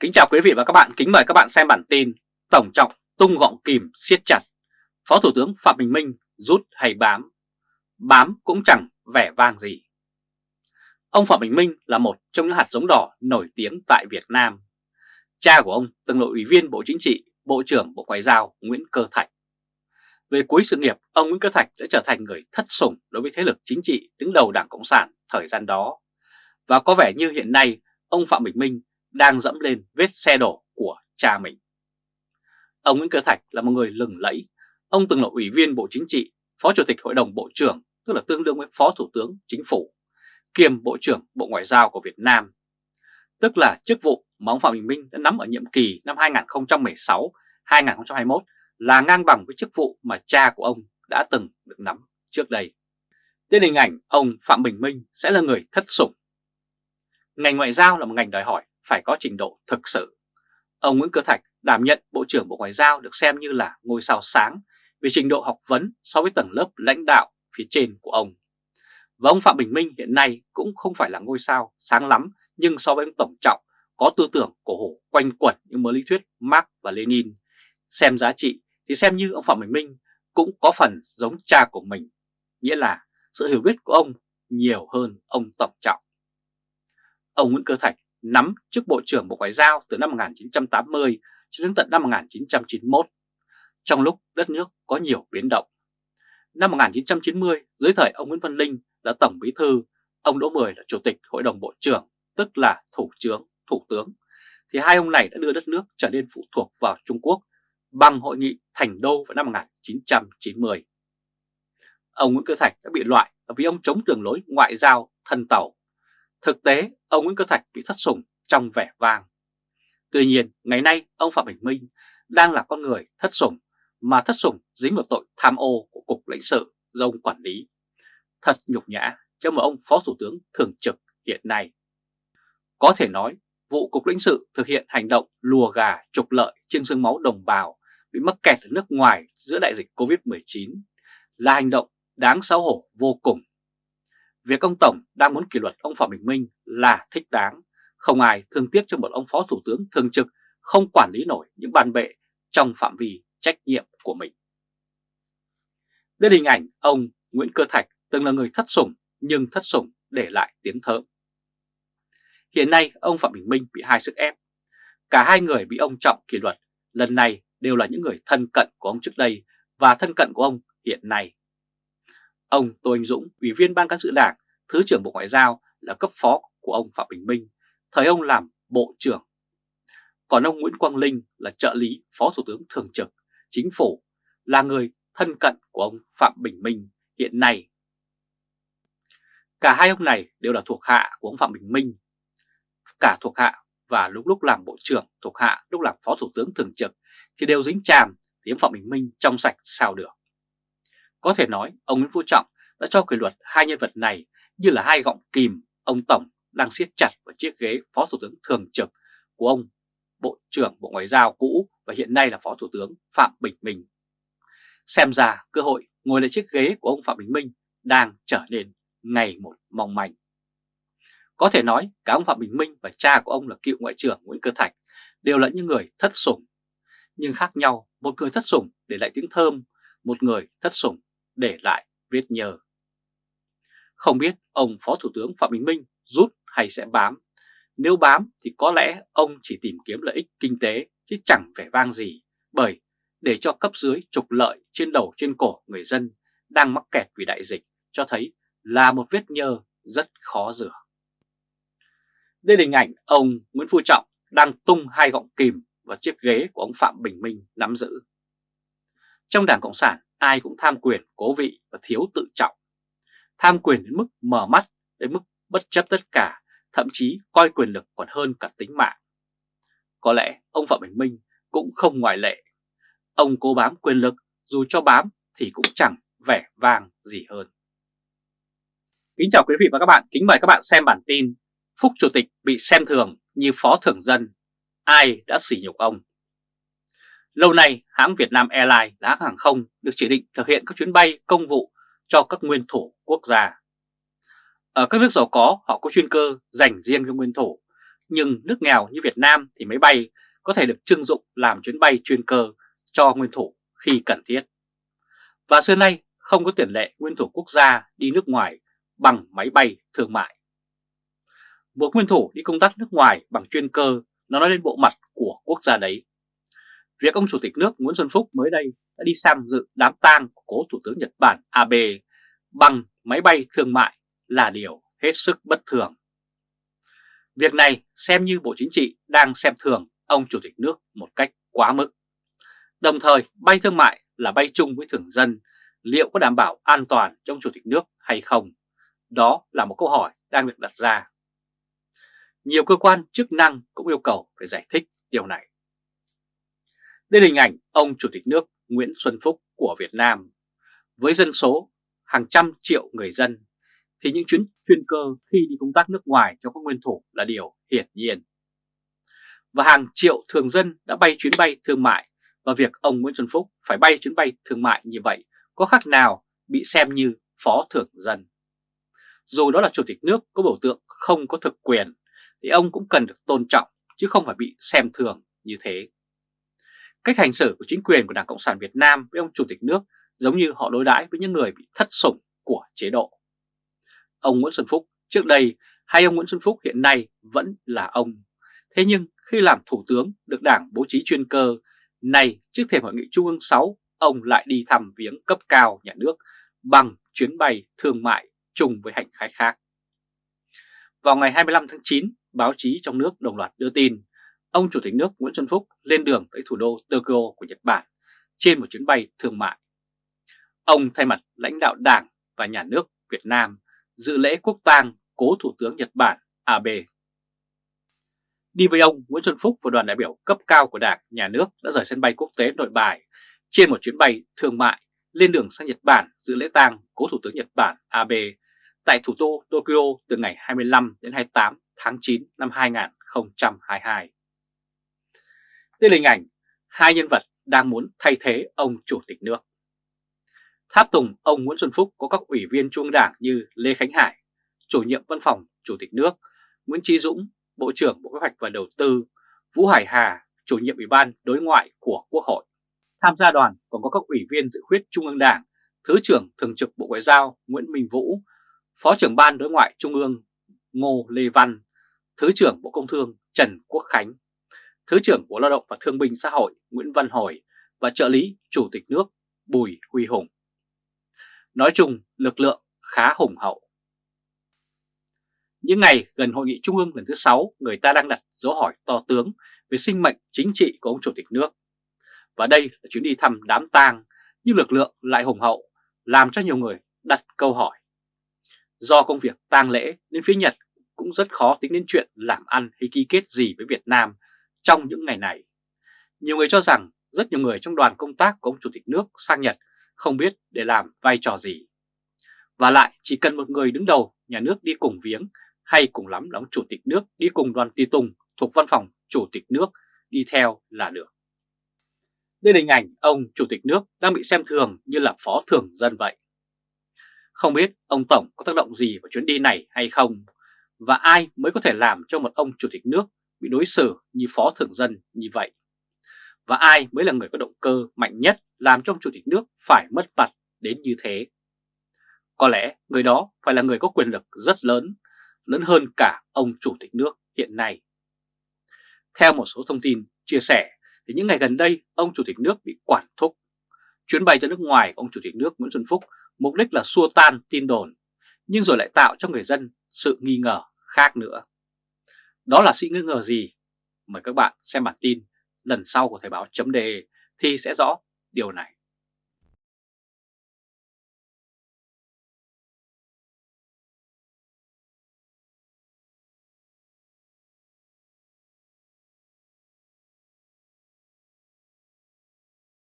Kính chào quý vị và các bạn, kính mời các bạn xem bản tin Tổng trọng tung gọng kìm siết chặt. Phó Thủ tướng Phạm Bình Minh rút hay bám? Bám cũng chẳng vẻ vang gì. Ông Phạm Bình Minh là một trong những hạt giống đỏ nổi tiếng tại Việt Nam. Cha của ông từng là ủy viên Bộ Chính trị, Bộ trưởng Bộ Ngoại giao Nguyễn Cơ Thạch. Về cuối sự nghiệp, ông Nguyễn Cơ Thạch đã trở thành người thất sủng đối với thế lực chính trị đứng đầu Đảng Cộng sản thời gian đó. Và có vẻ như hiện nay ông Phạm Bình Minh đang dẫm lên vết xe đổ của cha mình. Ông Nguyễn Cơ Thạch là một người lừng lẫy. Ông từng là ủy viên Bộ Chính trị, Phó Chủ tịch Hội đồng Bộ trưởng, tức là tương đương với Phó Thủ tướng Chính phủ, kiêm Bộ trưởng Bộ Ngoại giao của Việt Nam. Tức là chức vụ mà ông Phạm Bình Minh đã nắm ở nhiệm kỳ năm 2016-2021 là ngang bằng với chức vụ mà cha của ông đã từng được nắm trước đây. Tên hình ảnh ông Phạm Bình Minh sẽ là người thất sủng. Ngành ngoại giao là một ngành đòi hỏi phải có trình độ thực sự. Ông Nguyễn Cơ Thạch đảm nhận Bộ trưởng Bộ Ngoại giao được xem như là ngôi sao sáng về trình độ học vấn so với tầng lớp lãnh đạo phía trên của ông. Và ông Phạm Bình Minh hiện nay cũng không phải là ngôi sao sáng lắm nhưng so với ông Tổng Trọng có tư tưởng cổ hủ quanh quẩn những mớ lý thuyết Marx và Lenin. Xem giá trị thì xem như ông Phạm Bình Minh cũng có phần giống cha của mình, nghĩa là sự hiểu biết của ông nhiều hơn ông Tổng Trọng. Ông Nguyễn Cơ Thạch nắm chức Bộ trưởng Bộ Ngoại giao từ năm 1980 cho đến tận năm 1991, trong lúc đất nước có nhiều biến động. Năm 1990, dưới thời ông Nguyễn Văn Linh là Tổng Bí Thư, ông Đỗ Mười là Chủ tịch Hội đồng Bộ trưởng, tức là Thủ trưởng, Thủ tướng, thì hai ông này đã đưa đất nước trở nên phụ thuộc vào Trung Quốc bằng hội nghị Thành Đô vào năm 1990. Ông Nguyễn Cơ Thạch đã bị loại vì ông chống đường lối ngoại giao thân tàu Thực tế, ông Nguyễn Cơ Thạch bị thất sủng trong vẻ vang. Tuy nhiên, ngày nay ông Phạm Bình Minh đang là con người thất sủng, mà thất sủng dính vào tội tham ô của Cục lãnh sự do ông quản lý. Thật nhục nhã cho một ông Phó Thủ tướng thường trực hiện nay. Có thể nói, vụ Cục lãnh sự thực hiện hành động lùa gà trục lợi trên xương máu đồng bào bị mắc kẹt ở nước ngoài giữa đại dịch Covid-19 là hành động đáng xấu hổ vô cùng Việc ông Tổng đang muốn kỷ luật ông Phạm Bình Minh là thích đáng. Không ai thương tiếc cho một ông Phó Thủ tướng thường trực không quản lý nổi những bàn bệ trong phạm vi trách nhiệm của mình. Đây là hình ảnh ông Nguyễn Cơ Thạch từng là người thất sủng nhưng thất sủng để lại tiếng thơm. Hiện nay ông Phạm Bình Minh bị hai sức ép. Cả hai người bị ông trọng kỷ luật, lần này đều là những người thân cận của ông trước đây và thân cận của ông hiện nay. Ông Tô Anh Dũng, Ủy viên Ban Cán sự Đảng, Thứ trưởng Bộ Ngoại giao là cấp phó của ông Phạm Bình Minh, thời ông làm Bộ trưởng. Còn ông Nguyễn Quang Linh là trợ lý Phó Thủ tướng Thường trực Chính phủ, là người thân cận của ông Phạm Bình Minh hiện nay. Cả hai ông này đều là thuộc hạ của ông Phạm Bình Minh, cả thuộc hạ và lúc lúc làm Bộ trưởng thuộc hạ lúc làm Phó Thủ tướng Thường trực thì đều dính chàm thì ông Phạm Bình Minh trong sạch sao được. Có thể nói ông Nguyễn Phú Trọng đã cho kỷ luật hai nhân vật này như là hai gọng kìm ông Tổng đang siết chặt vào chiếc ghế Phó Thủ tướng Thường trực của ông Bộ trưởng Bộ Ngoại giao cũ và hiện nay là Phó Thủ tướng Phạm Bình Minh. Xem ra cơ hội ngồi lại chiếc ghế của ông Phạm Bình Minh đang trở nên ngày một mong manh. Có thể nói cả ông Phạm Bình Minh và cha của ông là cựu Ngoại trưởng Nguyễn Cơ Thạch đều là những người thất sủng. Nhưng khác nhau, một người thất sủng để lại tiếng thơm, một người thất sủng để lại vết nhờ. Không biết ông Phó Thủ tướng Phạm Bình Minh rút hay sẽ bám. Nếu bám thì có lẽ ông chỉ tìm kiếm lợi ích kinh tế chứ chẳng vẻ vang gì bởi để cho cấp dưới trục lợi trên đầu trên cổ người dân đang mắc kẹt vì đại dịch cho thấy là một vết nhơ rất khó rửa. Đây là hình ảnh ông Nguyễn Phú Trọng đang tung hai gọng kìm vào chiếc ghế của ông Phạm Bình Minh nắm giữ. Trong Đảng Cộng sản, ai cũng tham quyền, cố vị và thiếu tự trọng. Tham quyền đến mức mở mắt, đến mức bất chấp tất cả, thậm chí coi quyền lực còn hơn cả tính mạng. Có lẽ ông Phạm Bình Minh cũng không ngoại lệ. Ông cố bám quyền lực, dù cho bám thì cũng chẳng vẻ vang gì hơn. Kính chào quý vị và các bạn, kính mời các bạn xem bản tin Phúc Chủ tịch bị xem thường như phó thưởng dân, ai đã sỉ nhục ông? Lâu nay, hãng Việt Nam Airlines là hãng hàng không được chỉ định thực hiện các chuyến bay công vụ cho các nguyên thủ quốc gia. Ở các nước giàu có, họ có chuyên cơ dành riêng cho nguyên thủ, Nhưng nước nghèo như Việt Nam thì máy bay có thể được trưng dụng làm chuyến bay chuyên cơ cho nguyên thủ khi cần thiết. Và xưa nay không có tiền lệ nguyên thủ quốc gia đi nước ngoài bằng máy bay thương mại. Một nguyên thủ đi công tác nước ngoài bằng chuyên cơ nó nói lên bộ mặt của quốc gia đấy. Việc ông Chủ tịch nước Nguyễn Xuân Phúc mới đây đã đi sang dự đám tang của cố Thủ tướng Nhật Bản Abe bằng máy bay thương mại là điều hết sức bất thường. Việc này xem như Bộ Chính trị đang xem thường ông Chủ tịch nước một cách quá mức. Đồng thời bay thương mại là bay chung với thường dân, liệu có đảm bảo an toàn cho ông Chủ tịch nước hay không? Đó là một câu hỏi đang được đặt ra. Nhiều cơ quan chức năng cũng yêu cầu phải giải thích điều này. Đây là hình ảnh ông Chủ tịch nước Nguyễn Xuân Phúc của Việt Nam. Với dân số hàng trăm triệu người dân, thì những chuyến chuyên cơ khi đi công tác nước ngoài cho các nguyên thủ là điều hiển nhiên. Và hàng triệu thường dân đã bay chuyến bay thương mại và việc ông Nguyễn Xuân Phúc phải bay chuyến bay thương mại như vậy có khác nào bị xem như phó thường dân. Dù đó là chủ tịch nước có biểu tượng không có thực quyền thì ông cũng cần được tôn trọng chứ không phải bị xem thường như thế. Cách hành xử của chính quyền của Đảng Cộng sản Việt Nam với ông chủ tịch nước giống như họ đối đãi với những người bị thất sủng của chế độ. Ông Nguyễn Xuân Phúc trước đây hay ông Nguyễn Xuân Phúc hiện nay vẫn là ông. Thế nhưng khi làm thủ tướng được đảng bố trí chuyên cơ, nay trước thềm hội nghị Trung ương 6, ông lại đi thăm viếng cấp cao nhà nước bằng chuyến bay thương mại chung với hành khách khác. Vào ngày 25 tháng 9, báo chí trong nước đồng loạt đưa tin ông Chủ tịch nước Nguyễn Xuân Phúc lên đường tới thủ đô Tokyo của Nhật Bản trên một chuyến bay thương mại. Ông thay mặt lãnh đạo Đảng và Nhà nước Việt Nam dự lễ quốc tang cố Thủ tướng Nhật Bản Abe. Đi với ông, Nguyễn Xuân Phúc và đoàn đại biểu cấp cao của Đảng, Nhà nước đã rời sân bay quốc tế nội bài trên một chuyến bay thương mại lên đường sang Nhật Bản dự lễ tang cố Thủ tướng Nhật Bản Abe tại thủ đô Tokyo từ ngày 25 đến 28 tháng 9 năm 2022. Đây là hình ảnh hai nhân vật đang muốn thay thế ông Chủ tịch nước. Tháp tùng ông Nguyễn Xuân Phúc có các ủy viên trung đảng như Lê Khánh Hải, chủ nhiệm văn phòng Chủ tịch nước, Nguyễn Trí Dũng, Bộ trưởng Bộ Kế hoạch và Đầu tư, Vũ Hải Hà, chủ nhiệm Ủy ban Đối ngoại của Quốc hội. Tham gia đoàn còn có các ủy viên dự khuyết Trung ương Đảng, Thứ trưởng Thường trực Bộ Ngoại giao Nguyễn Minh Vũ, Phó trưởng Ban Đối ngoại Trung ương Ngô Lê Văn, Thứ trưởng Bộ Công Thương Trần Quốc Khánh, Thứ trưởng Bộ Lao động và Thương binh Xã hội Nguyễn Văn Hồi và trợ lý Chủ tịch nước Bùi Huy Hùng. Nói chung, lực lượng khá hùng hậu. Những ngày gần hội nghị trung ương lần thứ 6, người ta đang đặt dấu hỏi to tướng về sinh mệnh chính trị của ông Chủ tịch nước. Và đây là chuyến đi thăm đám tang, nhưng lực lượng lại hùng hậu, làm cho nhiều người đặt câu hỏi. Do công việc tang lễ nên phía Nhật cũng rất khó tính đến chuyện làm ăn hay ký kết gì với Việt Nam trong những ngày này. Nhiều người cho rằng rất nhiều người trong đoàn công tác của ông Chủ tịch nước sang Nhật không biết để làm vai trò gì. Và lại chỉ cần một người đứng đầu nhà nước đi cùng viếng hay cùng lắm là ông Chủ tịch nước đi cùng đoàn tùy tùng thuộc văn phòng Chủ tịch nước đi theo là được. Đây là hình ảnh ông Chủ tịch nước đang bị xem thường như là phó thường dân vậy. Không biết ông Tổng có tác động gì vào chuyến đi này hay không và ai mới có thể làm cho một ông Chủ tịch nước bị đối xử như phó thường dân như vậy. Và ai mới là người có động cơ mạnh nhất làm cho ông Chủ tịch nước phải mất mặt đến như thế? Có lẽ người đó phải là người có quyền lực rất lớn, lớn hơn cả ông Chủ tịch nước hiện nay. Theo một số thông tin chia sẻ, thì những ngày gần đây ông Chủ tịch nước bị quản thúc. Chuyến bay ra nước ngoài của ông Chủ tịch nước Nguyễn Xuân Phúc mục đích là xua tan tin đồn, nhưng rồi lại tạo cho người dân sự nghi ngờ khác nữa. Đó là sự nghi ngờ gì? Mời các bạn xem bản tin lần sau của Thời báo chấm đề thì sẽ rõ điều này.